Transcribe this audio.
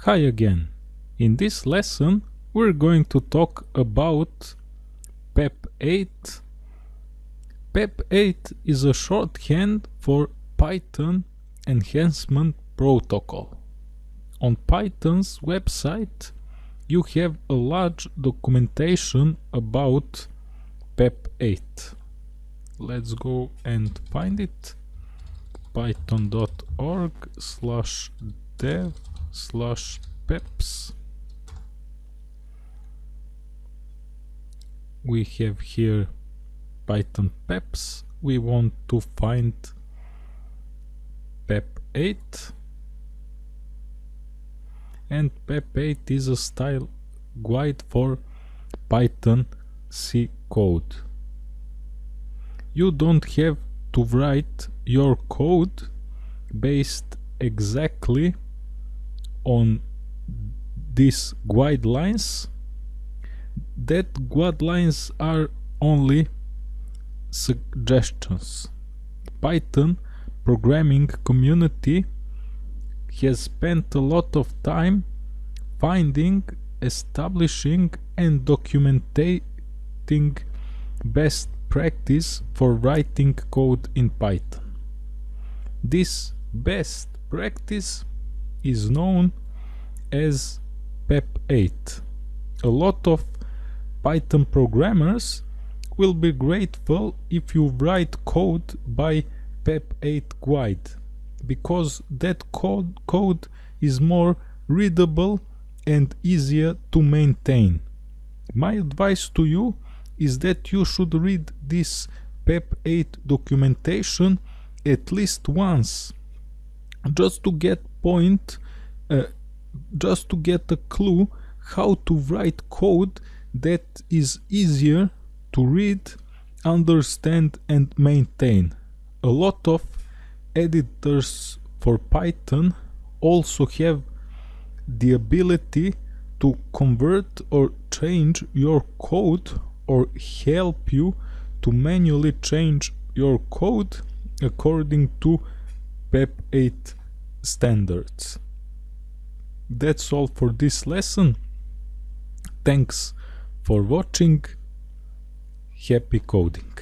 Hi again. In this lesson we're going to talk about PEP 8. PEP 8 is a shorthand for Python Enhancement Protocol. On Python's website you have a large documentation about PEP 8. Let's go and find it python.org slash dev slash peps. We have here python peps. We want to find pep 8 and pep 8 is a style guide for python c code. You don't have to write your code based exactly on these guidelines that guidelines are only suggestions. Python programming community has spent a lot of time finding establishing and documenting best practice for writing code in python. This best practice is known as PEP8. A lot of Python programmers will be grateful if you write code by PEP8 guide because that code, code is more readable and easier to maintain. My advice to you is that you should read this PEP8 documentation at least once just to get point uh, just to get a clue how to write code that is easier to read understand and maintain. A lot of editors for python also have the ability to convert or change your code or help you to manually change your code according to PEP 8 standards. That's all for this lesson. Thanks for watching. Happy coding.